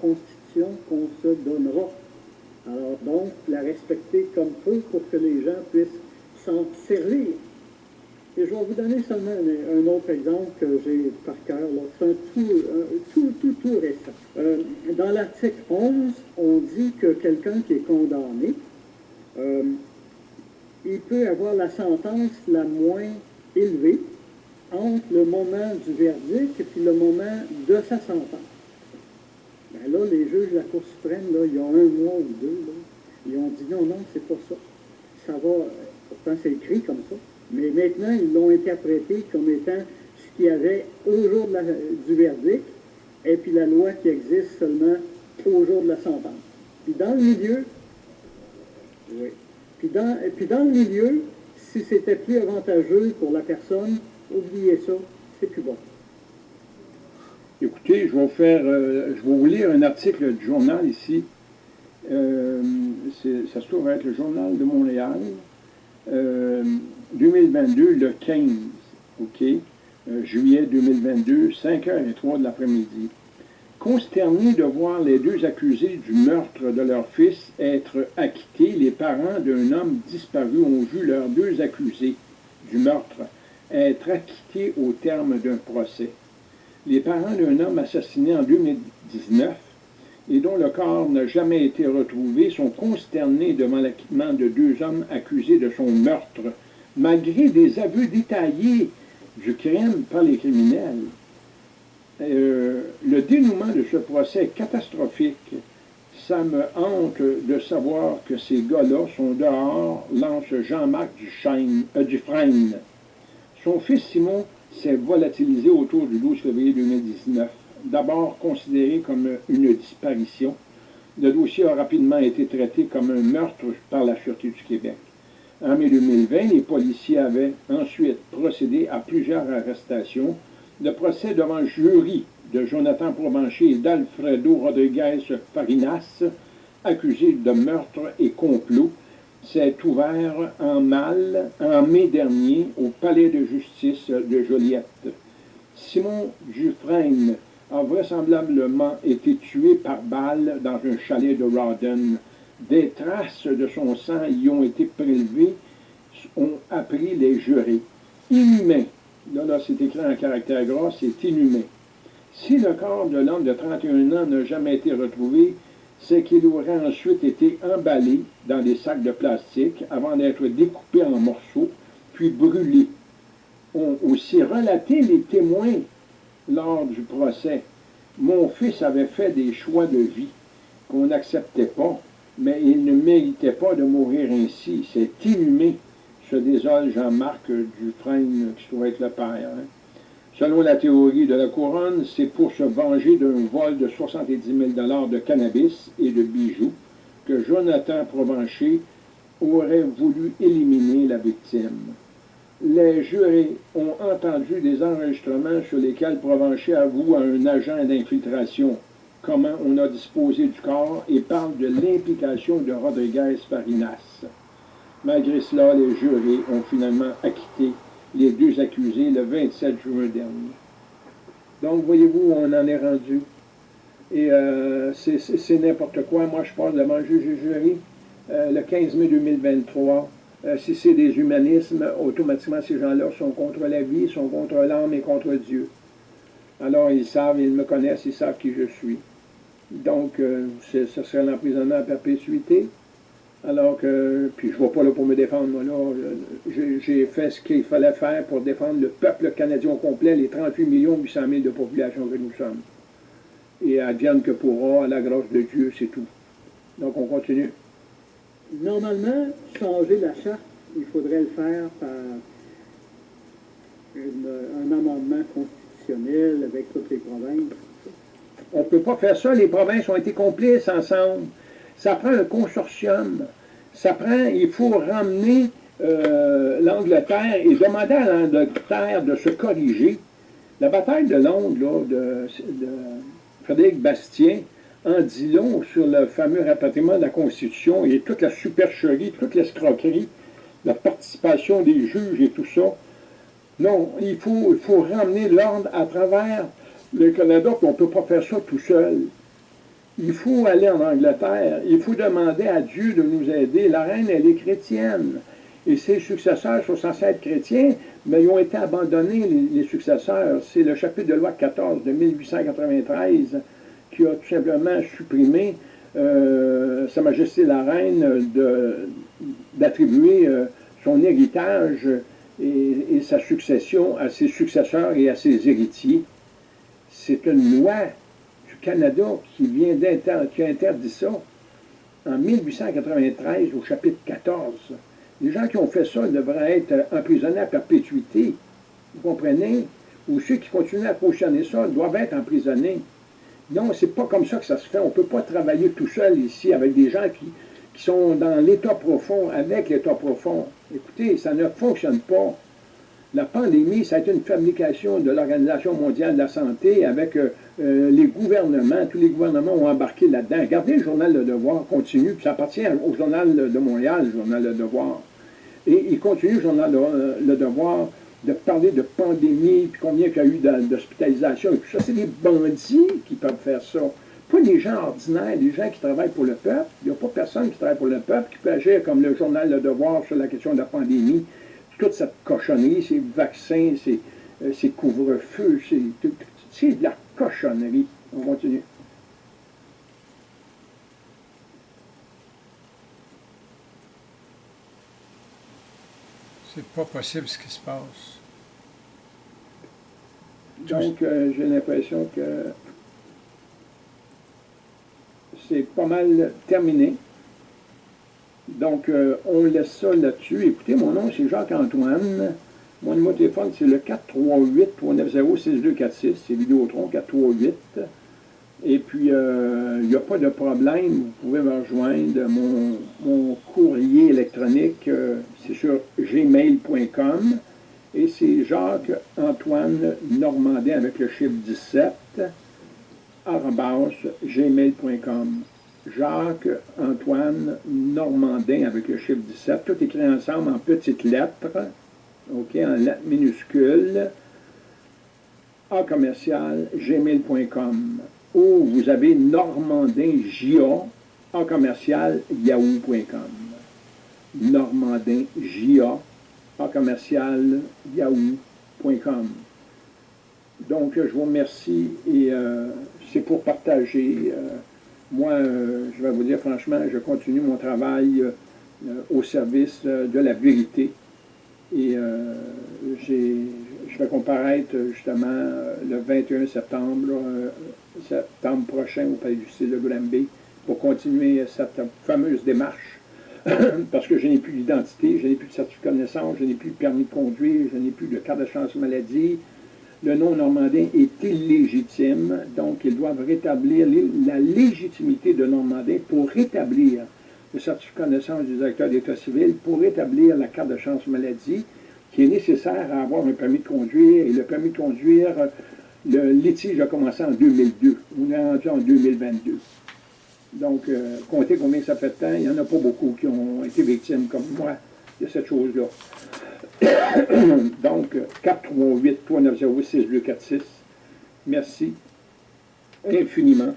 Constitution qu'on se donnera. Alors donc, la respecter comme peu pour que les gens puissent s'en servir. Et je vais vous donner seulement un, autre exemple que j'ai par cœur. C'est un tout, tout, tout, récent. Euh, dans l'article 11, on dit que quelqu'un qui est condamné, euh, il peut avoir la sentence la moins élevée entre le moment du verdict et puis le moment de sa sentence. Ben là, les juges de la Cour suprême, là, il y a un mois ou deux, ils ont dit non, non, c'est pas ça. Ça va, pourtant c'est écrit comme ça, mais maintenant, ils l'ont interprété comme étant ce qu'il y avait au jour du verdict, et puis la loi qui existe seulement au jour de la sentence. Puis dans le milieu, oui. Puis dans, puis dans le milieu, si c'était plus avantageux pour la personne, oubliez ça, c'est plus bon. Écoutez, je vais, faire, euh, je vais vous lire un article du journal ici. Euh, ça se trouve être le journal de Montréal. 2022, euh, le 15, OK, juillet 2022, 5h03 de l'après-midi. Consternés de voir les deux accusés du meurtre de leur fils être acquittés, les parents d'un homme disparu ont vu leurs deux accusés du meurtre être acquittés au terme d'un procès. Les parents d'un homme assassiné en 2019 et dont le corps n'a jamais été retrouvé sont consternés devant l'acquittement de deux hommes accusés de son meurtre, malgré des aveux détaillés du crime par les criminels. Euh, le dénouement de ce procès est catastrophique. Ça me hante de savoir que ces gars-là sont dehors, lance Jean-Marc euh, Dufresne. Son fils Simon s'est volatilisé autour du 12 février 2019 d'abord considéré comme une disparition, le dossier a rapidement été traité comme un meurtre par la Sûreté du Québec. En mai 2020, les policiers avaient ensuite procédé à plusieurs arrestations. Le procès devant jury de Jonathan Provencher et d'Alfredo Rodriguez Farinas, accusés de meurtre et complot, s'est ouvert en mal en mai dernier au palais de justice de Joliette. Simon Dufresne a vraisemblablement été tué par balle dans un chalet de Rawdon. Des traces de son sang y ont été prélevées, ont appris les jurés. Inhumain. Là, là, c'est écrit en caractère gras, c'est inhumain. Si le corps de l'homme de 31 ans n'a jamais été retrouvé, c'est qu'il aurait ensuite été emballé dans des sacs de plastique avant d'être découpé en morceaux, puis brûlé. ont aussi relaté les témoins lors du procès. Mon fils avait fait des choix de vie qu'on n'acceptait pas, mais il ne méritait pas de mourir ainsi. C'est inhumé, se désole Jean-Marc Dufresne, qui doit être le père. Hein. Selon la théorie de la couronne, c'est pour se venger d'un vol de 70 000 de cannabis et de bijoux que Jonathan Provencher aurait voulu éliminer la victime les jurés ont entendu des enregistrements sur lesquels Provencher avoue à un agent d'infiltration comment on a disposé du corps et parle de l'implication de Rodriguez Farinas. Malgré cela, les jurés ont finalement acquitté les deux accusés le 27 juin dernier. Donc, voyez-vous, on en est rendu. Et euh, c'est n'importe quoi. Moi, je parle devant le juge et jury euh, le 15 mai 2023 euh, si c'est des humanismes, automatiquement ces gens-là sont contre la vie, sont contre l'âme et contre Dieu. Alors ils savent, ils me connaissent, ils savent qui je suis. Donc, ce serait l'emprisonnement à perpétuité. Alors que, puis je ne vais pas là pour me défendre, moi là, j'ai fait ce qu'il fallait faire pour défendre le peuple canadien au complet, les 38 millions 800 000 de population que nous sommes. Et advienne que pourra, à la grâce de Dieu, c'est tout. Donc on continue. Normalement, changer la charte, il faudrait le faire par un amendement constitutionnel avec toutes les provinces. On ne peut pas faire ça. Les provinces ont été complices ensemble. Ça prend un consortium. Ça prend, il faut ramener euh, l'Angleterre et demander à l'Angleterre de se corriger. La bataille de Londres de, de Frédéric Bastien, en dit long sur le fameux rapatriement de la Constitution et toute la supercherie, toute l'escroquerie, la participation des juges et tout ça. Non, il faut, il faut ramener l'ordre à travers le Canada, puis on ne peut pas faire ça tout seul. Il faut aller en Angleterre, il faut demander à Dieu de nous aider. La reine, elle est chrétienne. Et ses successeurs sont censés être chrétiens, mais ils ont été abandonnés, les, successeurs. C'est le chapitre de loi 14 de 1893 qui a tout simplement supprimé euh, Sa Majesté la Reine d'attribuer euh, son héritage et, sa succession à ses successeurs et à ses héritiers. C'est une loi Canada qui vient a interdit ça en 1893 au chapitre 14. Les gens qui ont fait ça devraient être emprisonnés à perpétuité. Vous comprenez? Ou ceux qui continuent à cautionner ça doivent être emprisonnés. Non, c'est pas comme ça que ça se fait. On ne peut pas travailler tout seul ici avec des gens qui, qui sont dans l'état profond, avec l'état profond. Écoutez, ça ne fonctionne pas. La pandémie, ça a été une fabrication de l'Organisation mondiale de la santé avec euh, euh, les gouvernements. Tous les gouvernements ont embarqué là-dedans. Regardez le journal Le Devoir continue, puis ça appartient au journal de Montréal, le journal Le Devoir. Et il continue, le journal Le Devoir, de parler de pandémie, puis combien il y a eu d'hospitalisation et tout ça. C'est des bandits qui peuvent faire ça. Pas des gens ordinaires, des gens qui travaillent pour le peuple. Il n'y a pas personne qui travaille pour le peuple qui peut agir comme le journal Le Devoir sur la question de la pandémie. Toute cette cochonnerie, ces vaccins, ces, euh, ces couvre-feux, c'est de la cochonnerie. On continue. C'est pas possible ce qui se passe. Donc, euh, j'ai l'impression que c'est pas mal terminé. Donc, euh, on laisse ça là-dessus. Écoutez, mon nom, c'est Jacques-Antoine. Mon numéro de téléphone, c'est le 438-390-6246. C'est Vidéotron 438. Et puis, euh, il n'y a pas de problème. Vous pouvez me rejoindre. Mon, courrier électronique, euh, c'est sur gmail.com. Et c'est Jacques-Antoine Normandin avec le chiffre 17 gmail.com. Jacques-Antoine Normandin avec le chiffre 17, tout écrit ensemble en petites lettres, OK, en lettres minuscules, A commercial, gmail.com. Ou vous avez Normandin J.A. A commercial, yahoo.com. Normandin J.A. A commercial, yahoo.com. Donc, je vous remercie et euh, c'est pour partager. Euh, moi, euh, je vais vous dire franchement, je continue mon travail au service de la vérité. Et je vais comparaître justement le 21 septembre, septembre prochain au Palais du de Granby pour continuer cette fameuse démarche. Parce que je n'ai plus d'identité, je n'ai plus de certificat de naissance, je n'ai plus de permis de conduire, je n'ai plus de carte de chance maladie, le nom normandin est illégitime, donc ils doivent rétablir la légitimité de Normandin pour rétablir le certificat de naissance du directeur d'État civil, pour rétablir la carte de chance maladie, qui est nécessaire à avoir un permis de conduire. Et le permis de conduire, le litige a commencé en 2002. On est rendu en 2022. Donc, euh, comptez combien ça fait de temps. Il n'y en a pas beaucoup qui ont été victimes comme moi de cette chose-là. Donc, 438-390-6246. Merci infiniment.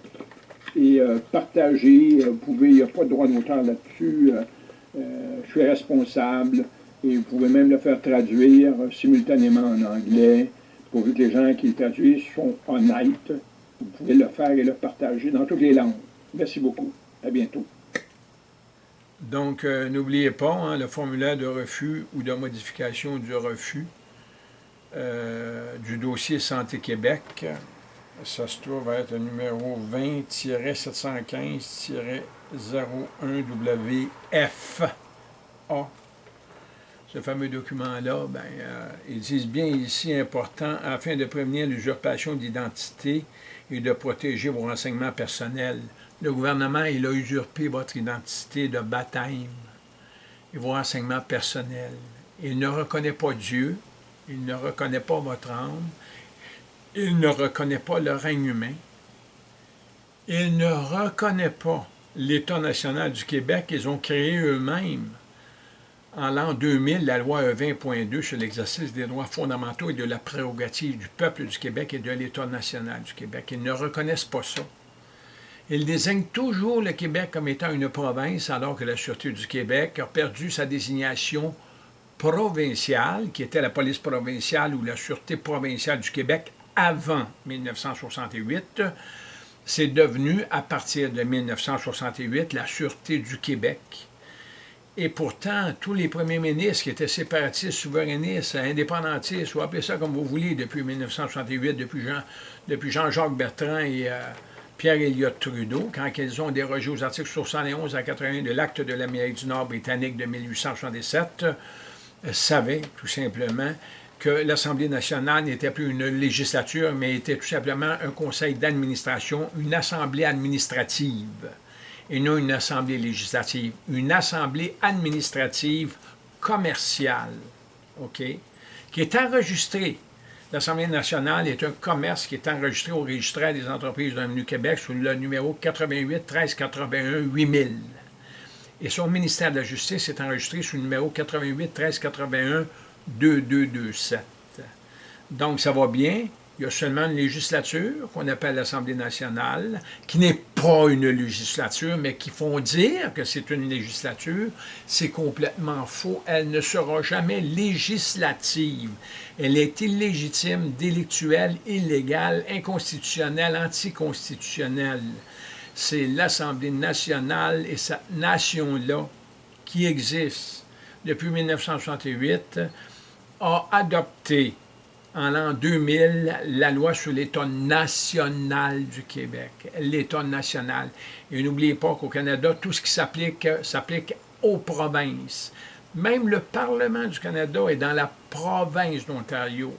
Et euh, partagez, euh, vous pouvez, il n'y a pas de droit d'auteur là-dessus. Euh, je suis responsable et vous pouvez même le faire traduire simultanément en anglais, pourvu que les gens qui le traduisent sont honnêtes. Vous pouvez le faire et le partager dans toutes les langues. Merci beaucoup. À bientôt. Donc, n'oubliez pas, hein, le formulaire de refus ou de modification du refus du dossier Santé Québec, ça se trouve être le numéro 20-715-01-WFA. Ce fameux document-là, ben, euh, ils disent bien ici important afin de prévenir l'usurpation d'identité et de protéger vos renseignements personnels. Le gouvernement, il a usurpé votre identité de baptême et vos renseignements personnels. Il ne reconnaît pas Dieu, il ne reconnaît pas votre âme, il ne reconnaît pas le règne humain, il ne reconnaît pas l'État national du Québec qu'ils ont créé eux-mêmes en l'an 2000, la loi E20.2 sur l'exercice des droits fondamentaux et de la prérogative du peuple du Québec et de l'État national du Québec. Ils ne reconnaissent pas ça. Il désigne toujours le Québec comme étant une province, alors que la Sûreté du Québec a perdu sa désignation provinciale, qui était la police provinciale ou la Sûreté provinciale du Québec avant 1968. C'est devenu, à partir de 1968, la Sûreté du Québec. Et pourtant, tous les premiers ministres qui étaient séparatistes, souverainistes, indépendantistes, ou appelez ça comme vous voulez, depuis 1968, depuis, Jean, depuis Jean-Jacques Bertrand et euh, Pierre Elliott Trudeau, quand ils ont dérogé aux articles 71 à 81 de l'acte de l'Amérique du Nord britannique de 1867, euh, savaient tout simplement que l'Assemblée nationale n'était plus une législature, mais était tout simplement un conseil d'administration, une assemblée administrative et non une assemblée législative, une assemblée administrative commerciale, OK, qui est enregistrée. L'Assemblée nationale est un commerce qui est enregistré au registre des entreprises de du Québec sous le numéro 88 13 81 8000. Et son ministère de la Justice est enregistré sous le numéro 88 13 81 2227. Donc, ça va bien, il y a seulement une législature qu'on appelle l'Assemblée nationale, qui n'est pas une législature, mais qui font dire que c'est une législature. C'est complètement faux. Elle ne sera jamais législative. Elle est illégitime, délictuelle, illégale, inconstitutionnelle, anticonstitutionnelle. C'est l'Assemblée nationale et cette nation-là qui existe depuis 1968 a adopté en l'an 2000 la loi sur l'État national du Québec, l'État national. Et n'oubliez pas qu'au Canada, tout ce qui s'applique s'applique aux provinces. Même le Parlement du Canada est dans la province d'Ontario,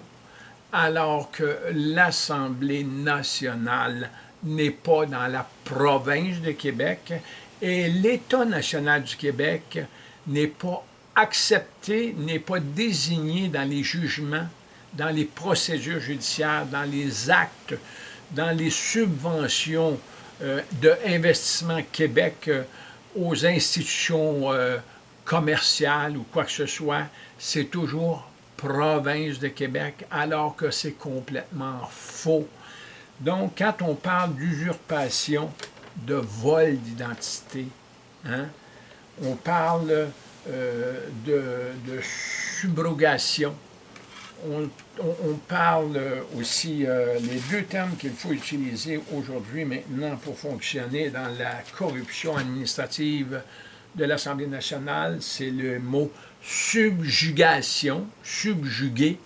alors que l'Assemblée nationale n'est pas dans la province de Québec et l'État national du Québec n'est pas accepté, n'est pas désigné dans les jugements dans les procédures judiciaires, dans les actes, dans les subventions euh, d'investissement Québec euh, aux institutions euh, commerciales ou quoi que ce soit, c'est toujours province de Québec, alors que c'est complètement faux. Donc, quand on parle d'usurpation, de vol d'identité, hein, on parle de, de subrogation, on, parle aussi, euh, les deux termes qu'il faut utiliser aujourd'hui, maintenant, pour fonctionner dans la corruption administrative de l'Assemblée nationale, c'est le mot subjugation, subjuguer,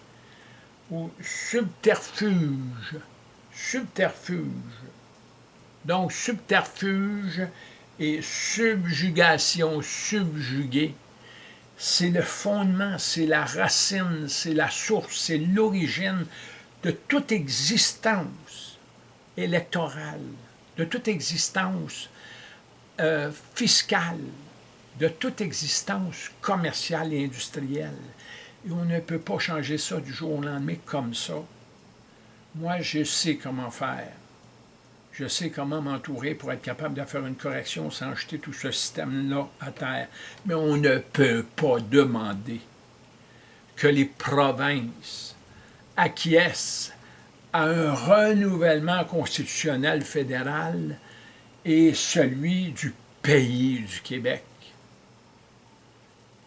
ou subterfuge, subterfuge. Donc, subterfuge et subjugation, subjuguer, c'est le fondement, c'est la racine, c'est la source, c'est l'origine de toute existence électorale, de toute existence euh, fiscale, de toute existence commerciale et industrielle. Et on ne peut pas changer ça du jour au lendemain comme ça. Moi, je sais comment faire. Je sais comment m'entourer pour être capable de faire une correction sans jeter tout ce système-là à terre. Mais on ne peut pas demander que les provinces acquiescent à un renouvellement constitutionnel fédéral et celui du pays du Québec.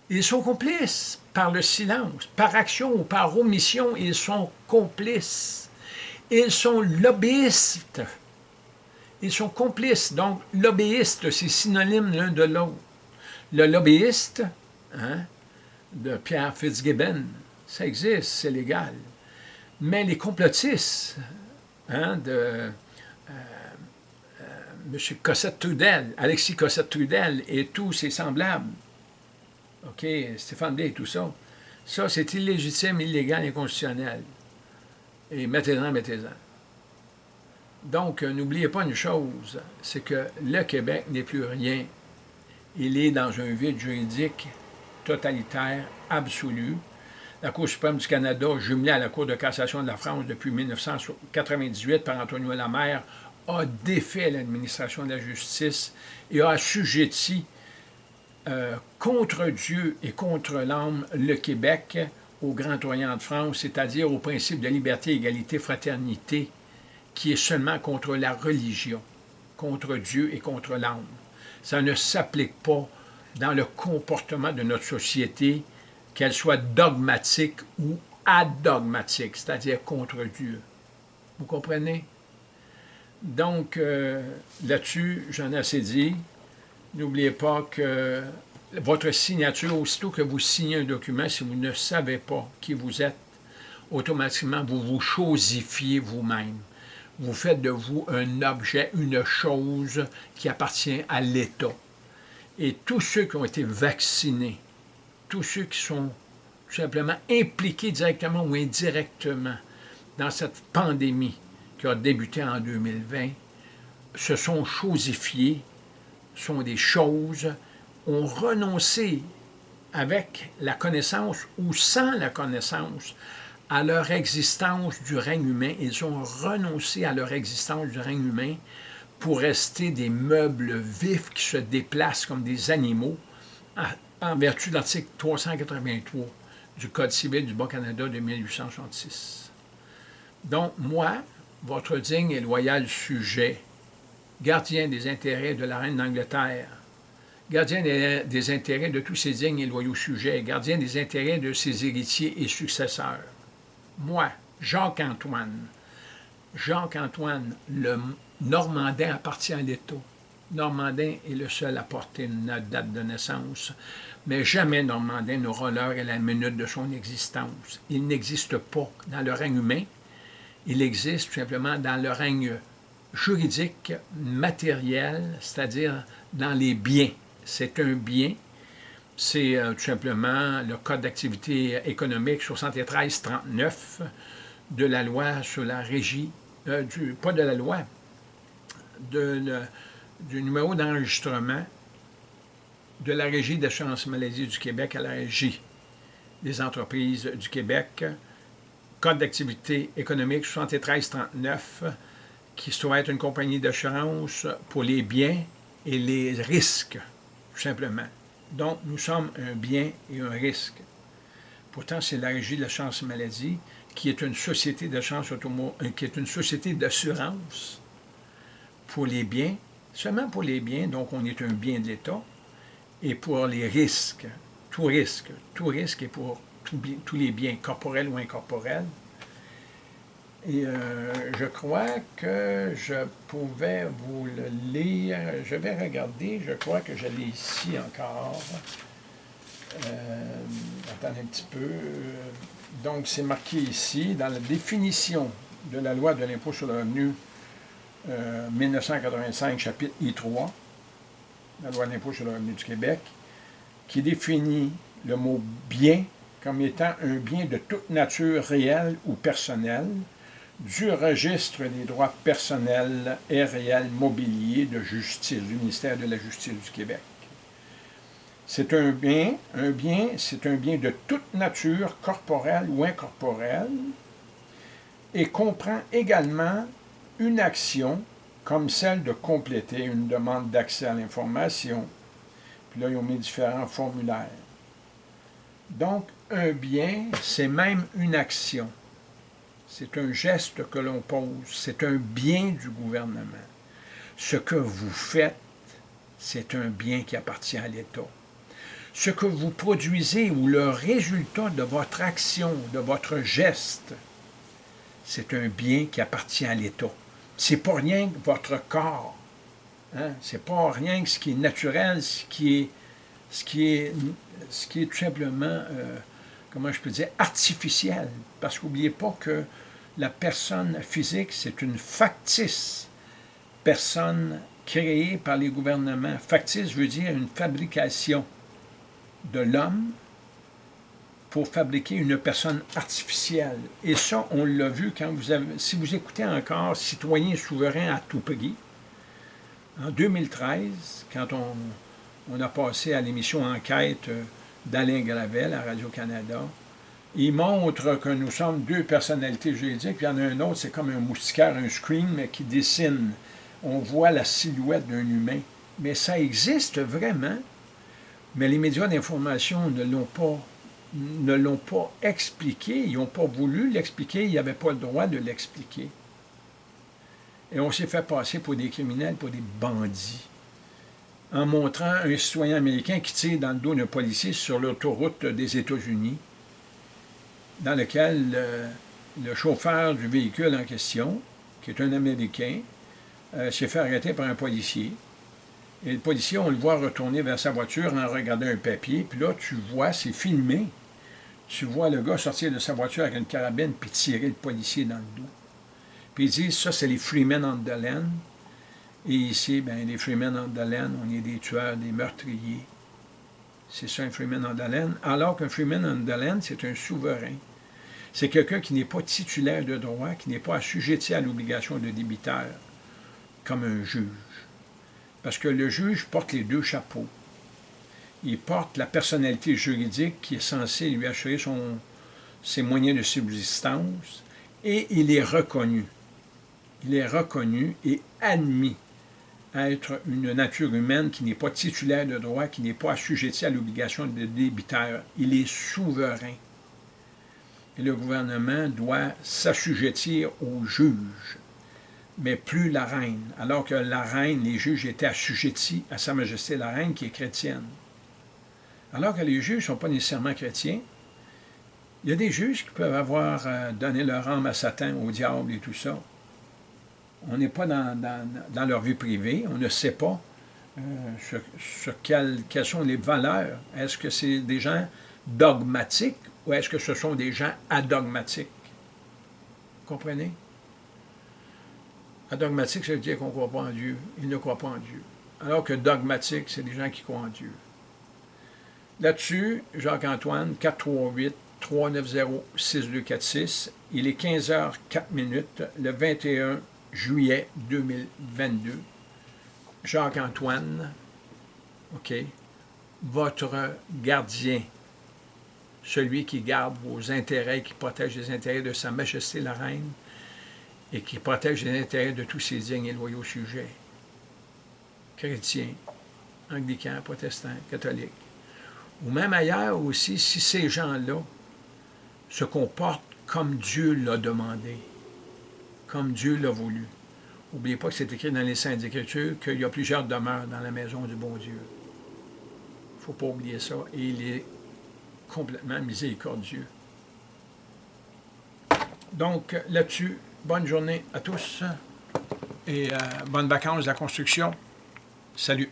Ils sont complices par le silence, par action ou par omission, ils sont complices. Ils sont lobbyistes ils sont complices. Donc, lobbyiste, c'est synonyme l'un de l'autre. Le lobbyiste hein, de Pierre Fitzgibbon, ça existe, c'est légal. Mais les complotistes hein, de euh, euh, M. Cossette-Trudel, Alexis Cossette-Trudel et tous ses semblables, OK, Stéphane Day et tout ça, ça, c'est illégitime, illégal, inconstitutionnel. Et mettez-en, mettez-en. Donc, euh, n'oubliez pas une chose, c'est que le Québec n'est plus rien. Il est dans un vide juridique totalitaire, absolu. La Cour suprême du Canada, jumelée à la Cour de cassation de la France depuis 1998 par Antonio Lamère, a défait l'administration de la justice et a assujetti euh, contre Dieu et contre l'âme le Québec au Grand Orient de France, c'est-à-dire au principe de liberté, égalité, fraternité, qui est seulement contre la religion. contre Dieu et contre l'âme. Ça ne s'applique pas dans le comportement de notre société, qu'elle soit dogmatique ou adogmatique, c'est-à-dire contre Dieu. Vous comprenez? Donc, euh, là-dessus, j'en ai assez dit. N'oubliez pas que votre signature, aussitôt que vous signez un document, si vous ne savez pas qui vous êtes, automatiquement, vous vous chosifiez vous-même. Vous faites de vous un objet, une chose qui appartient à l'État. Et tous ceux qui ont été vaccinés, tous ceux qui sont tout simplement impliqués directement ou indirectement dans cette pandémie qui a débuté en 2020, se sont chosifiés, sont des choses, ont renoncé avec la connaissance ou sans la connaissance à leur existence du règne humain. Ils ont renoncé à leur existence du règne humain pour rester des meubles vifs qui se déplacent comme des animaux en vertu de l'article 383 du Code civil du Bas-Canada de 1866. Donc, moi, votre digne et loyal sujet, gardien des intérêts de la reine d'Angleterre, gardien des, intérêts de tous ses dignes et loyaux sujets, gardien des intérêts de ses héritiers et successeurs. Moi, Jacques-Antoine, Jacques-Antoine, le Normandin appartient à l'État. Normandin est le seul à porter une date de naissance, mais jamais Normandin n'aura l'heure et la minute de son existence. Il n'existe pas dans le règne humain, il existe tout simplement dans le règne juridique, matériel, c'est-à-dire dans les biens. C'est un bien, c'est euh, tout simplement le Code d'activité économique 73-39 de la loi sur la régie, euh, du, pas de la loi, du numéro d'enregistrement de la Régie d'assurance maladie du Québec à la Régie des entreprises du Québec, Code d'activité économique 7339, qui doit être une compagnie d'assurance pour les biens et les risques, tout simplement. Donc, nous sommes un bien et un risque. Pourtant, c'est la Régie de l'assurance maladie qui est une société d'assurance euh, qui est une société d'assurance pour les biens, seulement pour les biens, donc on est un bien de l'État, et pour les risques, tout risque, tout risque est pour tous les biens, corporels ou incorporels. Et euh, je crois que je pouvais vous le lire. Je vais regarder, je crois que je l'ai ici encore. Euh, attendez un petit peu. Donc, c'est marqué ici, dans la définition de la loi de l'impôt sur le revenu 1985, euh, chapitre I3, la loi de l'impôt sur le revenu du Québec, qui définit le mot bien comme étant un bien de toute nature réelle ou personnelle, du registre des droits personnels et réels mobiliers de justice, du ministère de la Justice du Québec. C'est un bien, un bien, c'est un bien de toute nature, corporelle ou incorporelle, et comprend également une action comme celle de compléter une demande d'accès à l'information. Puis là, ils ont mis différents formulaires. Donc, un bien, c'est même une action. C'est un geste que l'on pose. C'est un bien du gouvernement. Ce que vous faites, c'est un bien qui appartient à l'État. Ce que vous produisez ou le résultat de votre action, de votre geste, c'est un bien qui appartient à l'État. C'est pas rien que votre corps. Hein? C'est pas rien que ce qui est naturel, ce qui est, ce qui est, ce qui est tout simplement, euh, comment je peux dire, artificiel. Parce qu'oubliez pas que la personne physique, c'est une factice personne créée par les gouvernements. Factice veut dire une fabrication de l'homme pour fabriquer une personne artificielle. Et ça, on l'a vu quand vous avez, si vous écoutez encore Citoyen souverain à tout prix, en 2013, quand on, on a passé à l'émission Enquête euh, d'Alain Gravel à Radio-Canada, il montre que nous sommes deux personnalités juridiques, puis il y en a un autre, c'est comme un moustiquaire, un screen, mais qui dessine. On voit la silhouette d'un humain. Mais ça existe vraiment, mais les médias d'information ne l'ont pas ne l'ont pas expliqué, ils n'ont pas voulu l'expliquer, ils n'avaient pas le droit de l'expliquer. Et on s'est fait passer pour des criminels, pour des bandits, en montrant un citoyen américain qui tire dans le dos d'un policier sur l'autoroute des États-Unis, dans lequel le chauffeur du véhicule en question, qui est un Américain, euh, s'est fait arrêter par un policier. Et le policier, on le voit retourner vers sa voiture en regardant un papier. Puis là, tu vois, c'est filmé. Tu vois le gars sortir de sa voiture avec une carabine puis tirer le policier dans le dos. Puis ils disent, ça, c'est les Freemen land. Et ici, ben, les Freemen land, on est des tueurs, des meurtriers. C'est ça, un Freeman on the land. Alors qu'un Freeman on the land, c'est un souverain. C'est quelqu'un qui n'est pas titulaire de droit, qui n'est pas assujetti à l'obligation de débiteur, comme un juge. Parce que le juge porte les deux chapeaux. Il porte la personnalité juridique qui est censée lui assurer ses moyens de subsistance et il est reconnu. Il est reconnu et admis être une nature humaine qui n'est pas titulaire de droit, qui n'est pas assujetti à l'obligation de débiteur. Il est souverain et le gouvernement doit s'assujettir au juge, mais plus la reine, alors que la reine, les juges étaient assujettis à Sa Majesté la reine qui est chrétienne. Alors que les juges ne sont pas nécessairement chrétiens, il y a des juges qui peuvent avoir euh, donné leur âme à Satan, au diable et tout ça. On n'est pas dans, leur vie privée, on ne sait pas euh, sur, quelles sont les valeurs. Est-ce que c'est des gens dogmatiques ou est-ce que ce sont des gens adogmatiques? Comprenez? Adogmatique, ça veut dire qu'on ne croit pas en Dieu. Ils ne croient pas en Dieu. Alors que dogmatique, c'est des gens qui croient en Dieu. Là-dessus, Jacques-Antoine, 438-390-6246. Il est 15h04 minutes, le 21 juillet 2022. Jacques-Antoine, votre gardien celui qui garde vos intérêts, qui protège les intérêts de Sa Majesté la Reine et qui protège les intérêts de tous ses dignes et loyaux sujets, chrétiens, anglicans, protestants, catholiques. Ou même ailleurs aussi, si ces gens-là se comportent comme Dieu l'a demandé, comme Dieu l'a voulu. N'oubliez pas que c'est écrit dans les Saintes Écritures qu'il y a plusieurs demeures dans la maison du bon Dieu. Il ne faut pas oublier ça. Et il est complètement miséricordieux. Donc, là-dessus, bonne journée à tous et euh, bonnes vacances de la construction. Salut!